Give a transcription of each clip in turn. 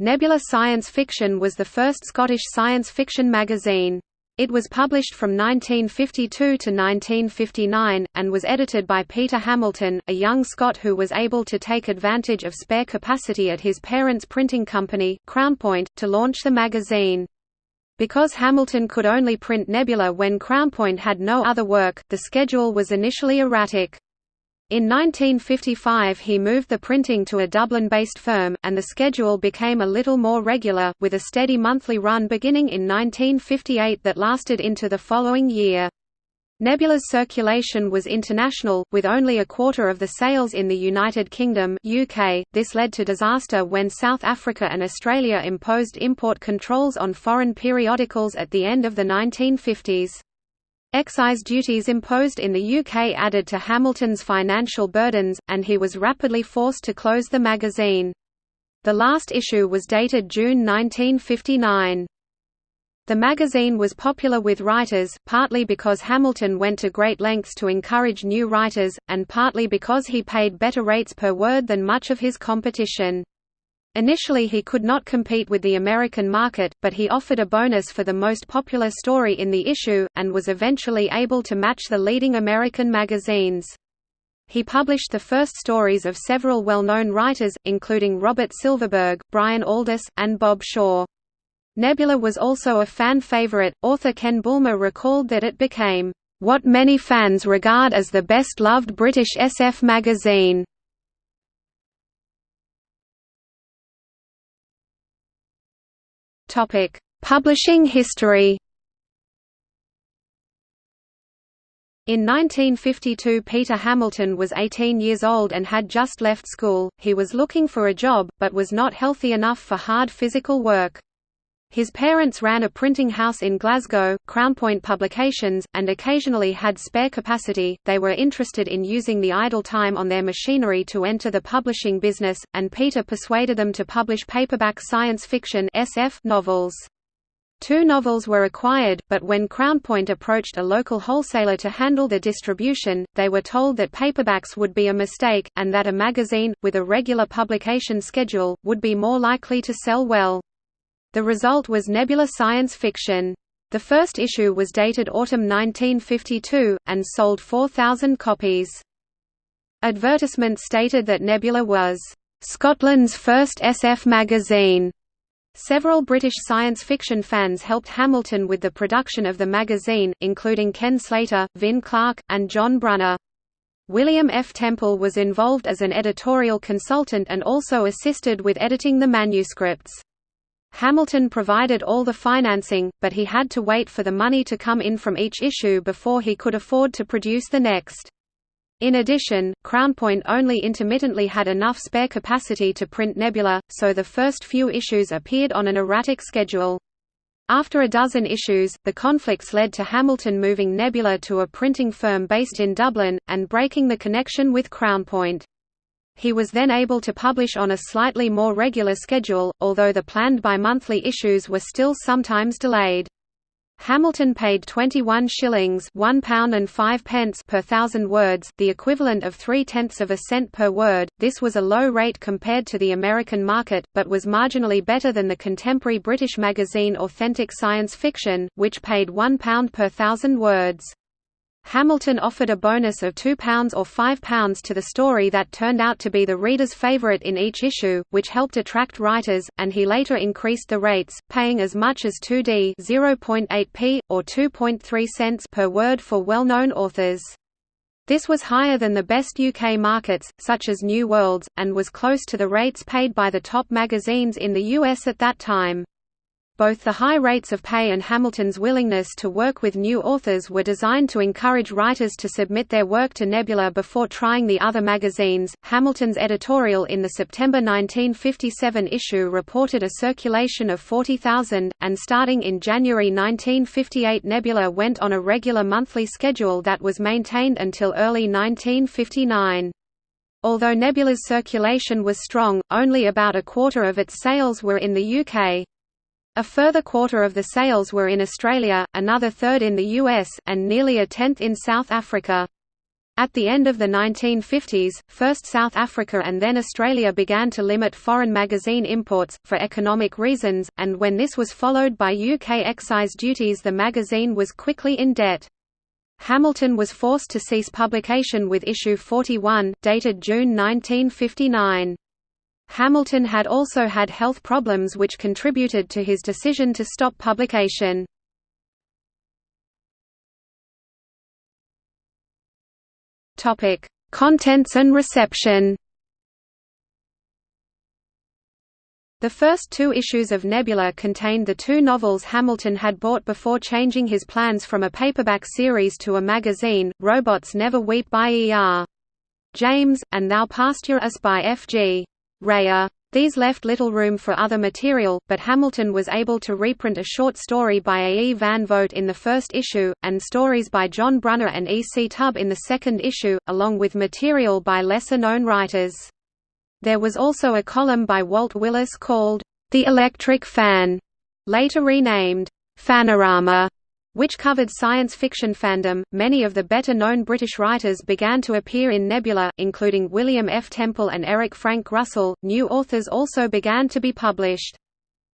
Nebula Science Fiction was the first Scottish science fiction magazine. It was published from 1952 to 1959, and was edited by Peter Hamilton, a young Scot who was able to take advantage of spare capacity at his parents' printing company, Crownpoint, to launch the magazine. Because Hamilton could only print Nebula when Crownpoint had no other work, the schedule was initially erratic. In 1955 he moved the printing to a Dublin-based firm, and the schedule became a little more regular, with a steady monthly run beginning in 1958 that lasted into the following year. Nebula's circulation was international, with only a quarter of the sales in the United Kingdom UK. .This led to disaster when South Africa and Australia imposed import controls on foreign periodicals at the end of the 1950s. Excise duties imposed in the UK added to Hamilton's financial burdens, and he was rapidly forced to close the magazine. The last issue was dated June 1959. The magazine was popular with writers, partly because Hamilton went to great lengths to encourage new writers, and partly because he paid better rates per word than much of his competition. Initially he could not compete with the American market, but he offered a bonus for the most popular story in the issue, and was eventually able to match the leading American magazines. He published the first stories of several well-known writers, including Robert Silverberg, Brian Aldiss, and Bob Shaw. Nebula was also a fan favorite. Author Ken Bulmer recalled that it became, "...what many fans regard as the best-loved British SF magazine." Topic: Publishing history. In 1952 Peter Hamilton was 18 years old and had just left school, he was looking for a job, but was not healthy enough for hard physical work. His parents ran a printing house in Glasgow, Crownpoint Publications, and occasionally had spare capacity. They were interested in using the idle time on their machinery to enter the publishing business, and Peter persuaded them to publish paperback science fiction (SF) novels. Two novels were acquired, but when Crownpoint approached a local wholesaler to handle the distribution, they were told that paperbacks would be a mistake, and that a magazine, with a regular publication schedule, would be more likely to sell well. The result was Nebula Science Fiction. The first issue was dated autumn 1952, and sold 4,000 copies. Advertisements stated that Nebula was, "...Scotland's first SF magazine." Several British science fiction fans helped Hamilton with the production of the magazine, including Ken Slater, Vin Clarke, and John Brunner. William F. Temple was involved as an editorial consultant and also assisted with editing the manuscripts. Hamilton provided all the financing, but he had to wait for the money to come in from each issue before he could afford to produce the next. In addition, Crownpoint only intermittently had enough spare capacity to print Nebula, so the first few issues appeared on an erratic schedule. After a dozen issues, the conflicts led to Hamilton moving Nebula to a printing firm based in Dublin, and breaking the connection with Crownpoint. He was then able to publish on a slightly more regular schedule, although the planned bi-monthly issues were still sometimes delayed. Hamilton paid 21 shillings one pound and five pence per thousand words, the equivalent of three-tenths of a cent per word. This was a low rate compared to the American market, but was marginally better than the contemporary British magazine Authentic Science Fiction, which paid one pound per thousand words. Hamilton offered a bonus of £2 or £5 to the story that turned out to be the reader's favourite in each issue, which helped attract writers, and he later increased the rates, paying as much as 2d 0.8p, or 2.3 cents per word for well-known authors. This was higher than the best UK markets, such as New Worlds, and was close to the rates paid by the top magazines in the US at that time. Both the high rates of pay and Hamilton's willingness to work with new authors were designed to encourage writers to submit their work to Nebula before trying the other magazines. Hamilton's editorial in the September 1957 issue reported a circulation of 40,000, and starting in January 1958, Nebula went on a regular monthly schedule that was maintained until early 1959. Although Nebula's circulation was strong, only about a quarter of its sales were in the UK. A further quarter of the sales were in Australia, another third in the US, and nearly a tenth in South Africa. At the end of the 1950s, first South Africa and then Australia began to limit foreign magazine imports, for economic reasons, and when this was followed by UK excise duties the magazine was quickly in debt. Hamilton was forced to cease publication with issue 41, dated June 1959. Hamilton had also had health problems which contributed to his decision to stop publication. Topic: Contents and reception. The first two issues of Nebula contained the two novels Hamilton had bought before changing his plans from a paperback series to a magazine, Robots Never Weep by E. R. James, and Thou Pasture Us by F. G. Rayer. These left little room for other material, but Hamilton was able to reprint a short story by A. E. Van Vogt in the first issue, and stories by John Brunner and E. C. Tubb in the second issue, along with material by lesser-known writers. There was also a column by Walt Willis called, The Electric Fan, later renamed, Fanorama, which covered science fiction fandom. Many of the better known British writers began to appear in Nebula, including William F. Temple and Eric Frank Russell. New authors also began to be published.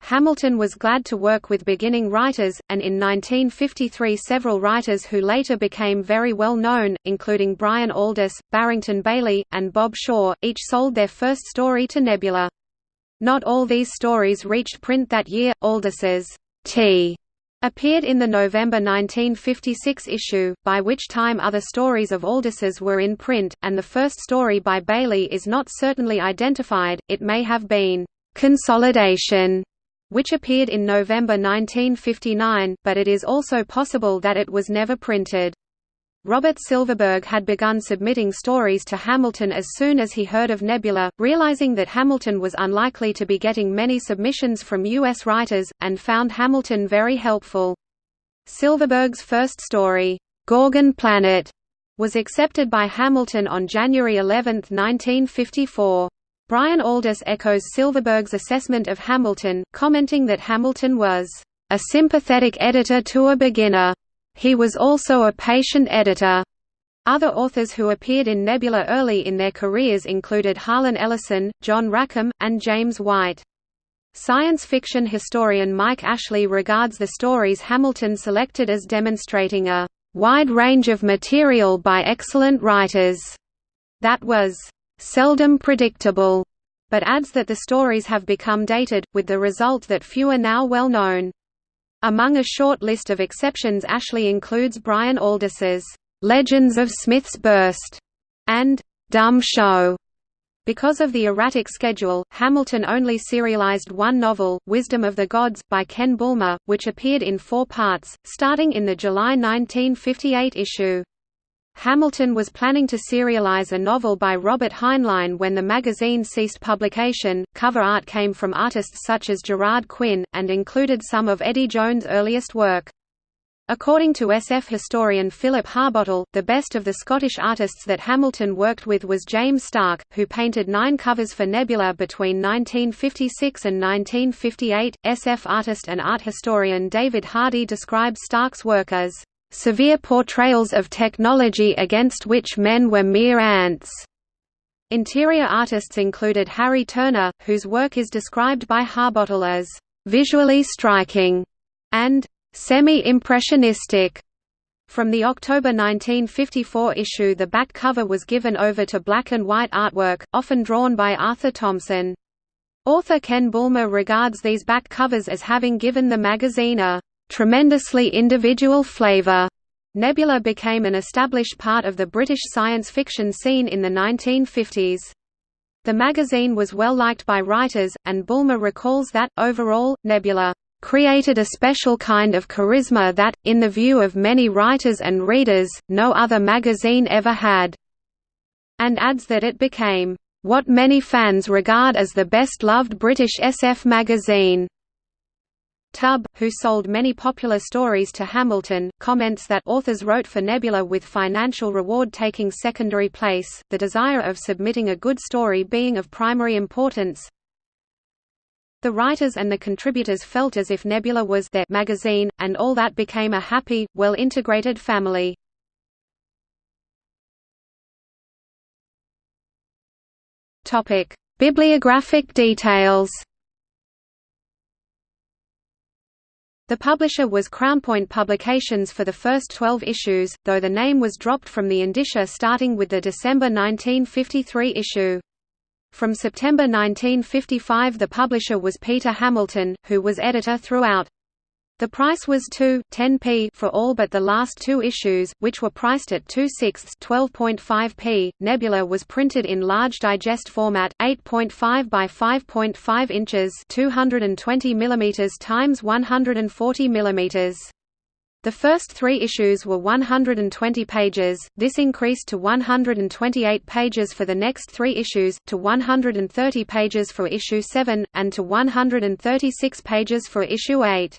Hamilton was glad to work with beginning writers, and in 1953 several writers who later became very well known, including Brian Aldiss, Barrington Bayley, and Bob Shaw, each sold their first story to Nebula. Not all these stories reached print that year. Aldiss's T appeared in the November 1956 issue, by which time other stories of Aldiss's were in print, and the first story by Bayley is not certainly identified, it may have been «Consolidation», which appeared in November 1959, but it is also possible that it was never printed. Robert Silverberg had begun submitting stories to Hamilton as soon as he heard of Nebula, realizing that Hamilton was unlikely to be getting many submissions from U.S. writers, and found Hamilton very helpful. Silverberg's first story, Gorgon Planet, was accepted by Hamilton on January 11, 1954. Brian Aldiss echoes Silverberg's assessment of Hamilton, commenting that Hamilton was a sympathetic editor to a beginner he was also a patient editor. Other authors who appeared in Nebula early in their careers included Harlan Ellison, John Rackham, and James White. Science fiction historian Mike Ashley regards the stories Hamilton selected as demonstrating a wide range of material by excellent writers that was seldom predictable, but adds that the stories have become dated, with the result that few are now well known. Among a short list of exceptions Ashley includes Brian Aldiss's "'Legends of Smith's Burst' and "'Dumb Show' Because of the erratic schedule, Hamilton only serialized one novel, Wisdom of the Gods, by Ken Bulmer, which appeared in four parts, starting in the July 1958 issue. Hamilton was planning to serialize a novel by Robert Heinlein when the magazine ceased publication. Cover art came from artists such as Gerard Quinn, and included some of Eddie Jones' earliest work. According to SF historian Philip Harbottle, the best of the Scottish artists that Hamilton worked with was James Stark, who painted nine covers for Nebula between 1956 and 1958. SF artist and art historian David Hardy describes Stark's work as severe portrayals of technology against which men were mere ants. Interior artists included Harry Turner, whose work is described by Harbottle as visually striking and semi-impressionistic. From the October 1954 issue the back cover was given over to black and white artwork, often drawn by Arthur Thompson. Author Ken Bulmer regards these back covers as having given the magazine a tremendously individual flavor. Nebula became an established part of the British science fiction scene in the 1950s. The magazine was well liked by writers, and Bulmer recalls that, overall, Nebula created a special kind of charisma that, in the view of many writers and readers, no other magazine ever had, and adds that it became what many fans regard as the best-loved British SF magazine. Tubb, who sold many popular stories to Hamilton, comments that authors wrote for Nebula with financial reward taking secondary place, the desire of submitting a good story being of primary importance. The writers and the contributors felt as if Nebula was their magazine, and all that became a happy, well-integrated family. Bibliographic details The publisher was Crownpoint Publications for the first 12 issues, though the name was dropped from the indicia starting with the December 1953 issue. From September 1955 the publisher was Peter Hamilton, who was editor throughout. The price was 2 10p for all but the last two issues, which were priced at 2 sixths 12.5p. Nebula was printed in large digest format, 8.5 by 5.5 inches, 220 mm times 140 mm. The first three issues were 120 pages, this increased to 128 pages for the next three issues, to 130 pages for issue 7, and to 136 pages for issue 8.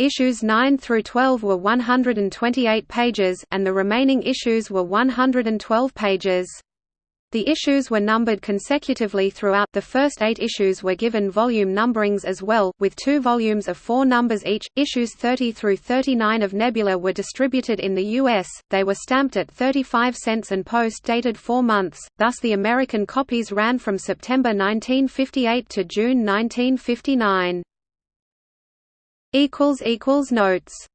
Issues 9 through 12 were 128 pages, and the remaining issues were 112 pages. The issues were numbered consecutively throughout. The first eight issues were given volume numberings as well, with two volumes of four numbers each. Issues 30 through 39 of Nebula were distributed in the U.S., they were stamped at 35 cents and post dated four months, thus, the American copies ran from September 1958 to June 1959. Notes